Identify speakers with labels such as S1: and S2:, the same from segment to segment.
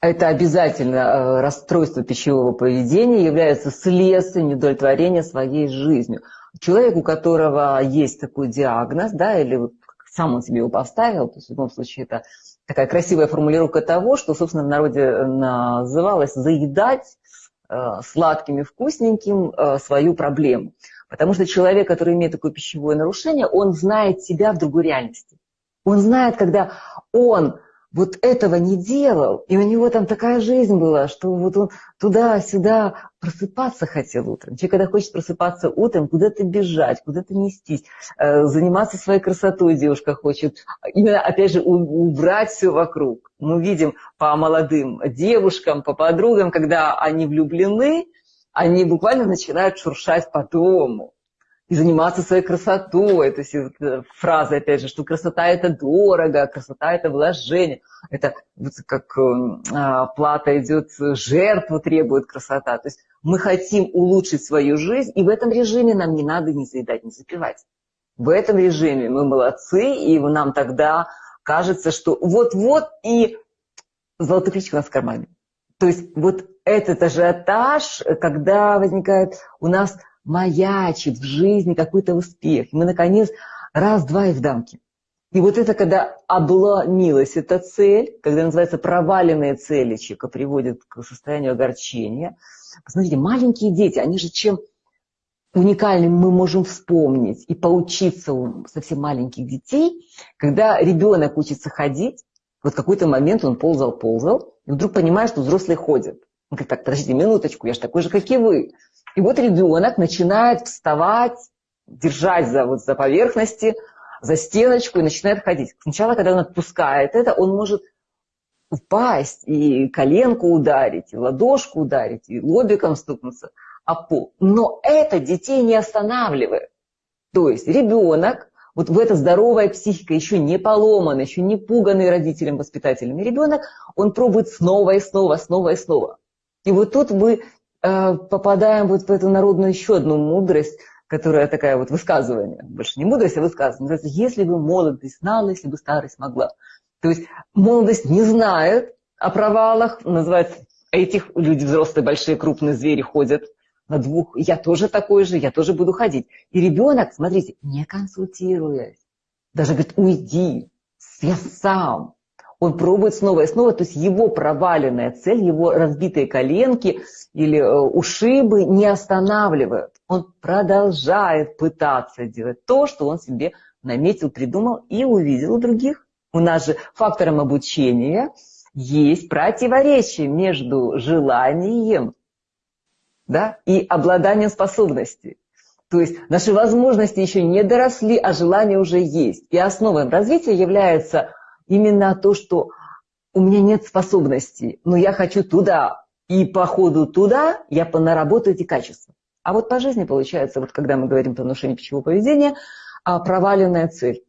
S1: это обязательно э, расстройство пищевого поведения является следствием недовлетворения своей жизнью. Человек, у которого есть такой диагноз, да, или сам он себе его поставил, то есть в любом случае это такая красивая формулировка того, что, собственно, в народе называлось заедать э, сладким и вкусненьким э, свою проблему. Потому что человек, который имеет такое пищевое нарушение, он знает себя в другой реальности. Он знает, когда он вот этого не делал, и у него там такая жизнь была, что вот он туда-сюда просыпаться хотел утром. Человек, когда хочет просыпаться утром, куда-то бежать, куда-то нестись, э, заниматься своей красотой девушка хочет, именно, опять же, убрать все вокруг. Мы видим по молодым девушкам, по подругам, когда они влюблены, они буквально начинают шуршать по дому и заниматься своей красотой. То есть э, фраза, опять же, что красота – это дорого, красота – это вложение. Это вот как э, плата идет, жертву требует красота. То есть мы хотим улучшить свою жизнь, и в этом режиме нам не надо ни заедать, ни запивать. В этом режиме мы молодцы, и нам тогда кажется, что вот-вот и золотой ключик у нас в кармане. То есть вот этот ажиотаж, когда возникает у нас маячит в жизни какой-то успех. И мы, наконец, раз-два и в дамке. И вот это, когда обломилась эта цель, когда называется проваленные цели, человека приводит к состоянию огорчения. Посмотрите, маленькие дети, они же чем уникальным мы можем вспомнить и поучиться у совсем маленьких детей, когда ребенок учится ходить, вот какой-то момент он ползал-ползал, и вдруг понимает, что взрослые ходят. Он говорит, так, подождите минуточку, я же такой же, как и вы. И вот ребенок начинает вставать, держать за, вот, за поверхности, за стеночку и начинает ходить. Сначала, когда он отпускает это, он может упасть и коленку ударить, и ладошку ударить, и лобиком стукнуться о пол. Но это детей не останавливает. То есть ребенок, вот в эта здоровая психика, еще не поломанный, еще не пуганный родителям, воспитателями ребенок, он пробует снова и снова, снова и снова. И вот тут мы Э, попадаем вот в эту народную еще одну мудрость, которая такая вот высказывание, больше не мудрость, а высказывание. Называется, если бы молодость знала, если бы старость могла. То есть молодость не знает о провалах, называется, этих люди взрослые, большие, крупные звери ходят на двух, я тоже такой же, я тоже буду ходить. И ребенок, смотрите, не консультируясь, даже говорит, уйди, я сам, он пробует снова и снова, то есть его проваленная цель, его разбитые коленки или э, ушибы не останавливают. Он продолжает пытаться делать то, что он себе наметил, придумал и увидел у других. У нас же фактором обучения есть противоречие между желанием да, и обладанием способностей. То есть наши возможности еще не доросли, а желание уже есть. И основой развития является именно то, что у меня нет способностей, но я хочу туда, и по ходу туда я наработаю эти качества. А вот по жизни получается, вот когда мы говорим про нарушение пищевого поведения, а, проваленная цель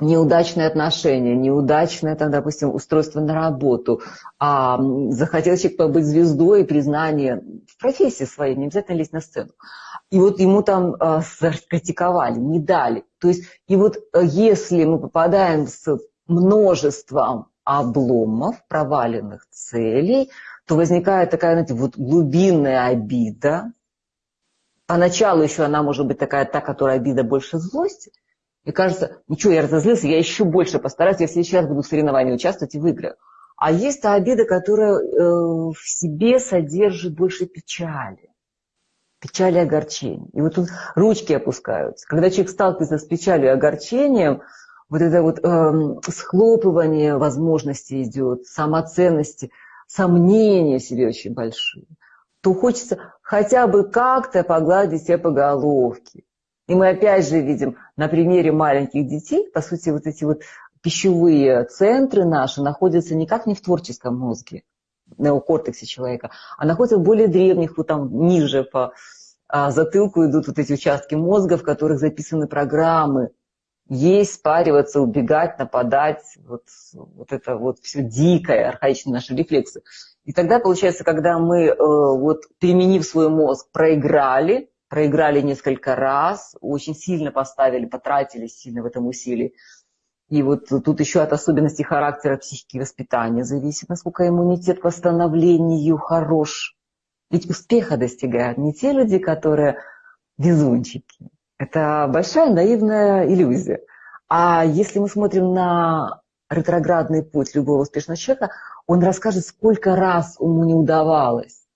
S1: неудачные отношения, неудачное, там, допустим, устройство на работу, а, захотел человек побыть звездой, признание в профессии своей, не обязательно лезть на сцену. И вот ему там а, критиковали, не дали. То есть, и вот а, если мы попадаем с множеством обломов, проваленных целей, то возникает такая, знаете, вот глубинная обида. Поначалу еще она может быть такая, та, которая обида больше злости. И кажется, ничего, я разозлился, я еще больше постараюсь, я в следующий раз буду в соревновании участвовать и выиграю. А есть та обида, которая э, в себе содержит больше печали. Печали и огорчения. И вот тут ручки опускаются. Когда человек сталкивается с печалью и огорчением, вот это вот э, схлопывание возможностей идет, самоценности, сомнения себе очень большие, то хочется хотя бы как-то погладить себя по головке. И мы опять же видим на примере маленьких детей, по сути, вот эти вот пищевые центры наши находятся никак не в творческом мозге, неокортексе человека, а находятся в более древних, вот там ниже по а, затылку идут вот эти участки мозга, в которых записаны программы есть, спариваться, убегать, нападать, вот, вот это вот все дикое, архаичные наши рефлексы. И тогда, получается, когда мы, э, вот, применив свой мозг, проиграли, проиграли несколько раз, очень сильно поставили, потратили сильно в этом усилии, И вот тут еще от особенностей характера психики воспитания зависит, насколько иммунитет к восстановлению хорош. Ведь успеха достигают не те люди, которые везунчики. Это большая наивная иллюзия. А если мы смотрим на ретроградный путь любого успешного человека, он расскажет, сколько раз ему не удавалось.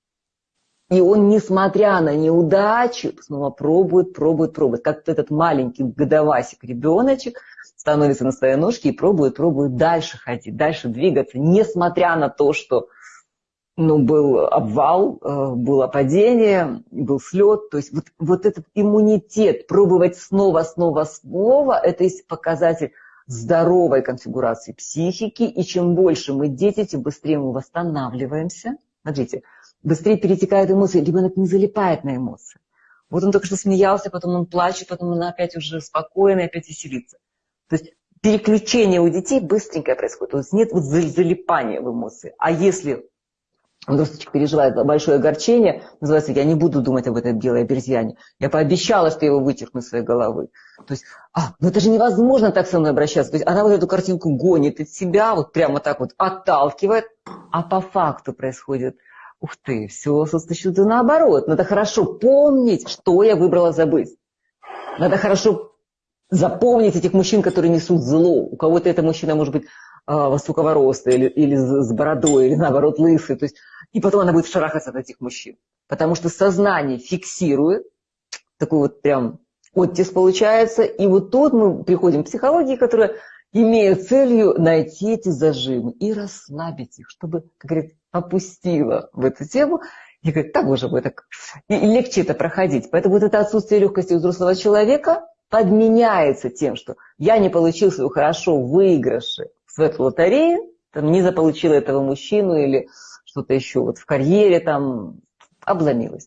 S1: И он, несмотря на неудачу, снова пробует, пробует, пробует. Как этот маленький годовасик ребеночек становится на свои ножки и пробует, пробует дальше ходить, дальше двигаться, несмотря на то, что ну, был обвал, э, было падение, был слет. То есть вот, вот этот иммунитет, пробовать снова, снова, снова, это есть показатель здоровой конфигурации психики. И чем больше мы дети, тем быстрее мы восстанавливаемся. Смотрите, быстрее перетекают эмоции, ребенок не залипает на эмоции. Вот он только что смеялся, потом он плачет, потом он опять уже спокойный, опять веселится. То есть переключение у детей быстренькое происходит. То есть нет вот залипания в эмоции. А если Росточек переживает большое огорчение, называется «Я не буду думать об этой белой обезьяне». Я пообещала, что я его вычеркну из своей головы. То есть, а, ну это же невозможно так со мной обращаться. То есть она вот эту картинку гонит от себя, вот прямо так вот отталкивает, а по факту происходит Ух ты, все с точностью наоборот. Надо хорошо помнить, что я выбрала забыть. Надо хорошо запомнить этих мужчин, которые несут зло. У кого-то это мужчина может быть высокого роста или, или с бородой, или наоборот лысый. То есть и потом она будет шарахаться от этих мужчин. Потому что сознание фиксирует, такой вот прям оттиск получается, и вот тут мы приходим к психологии, которая имеет целью найти эти зажимы и расслабить их, чтобы, как говорят, опустила в эту тему, и говорит, так уже будет так, и легче это проходить. Поэтому вот это отсутствие легкости у взрослого человека подменяется тем, что я не получил свою хорошо выигрыши в эту лотерею, там, не заполучила этого мужчину или что-то еще вот в карьере там обломилась.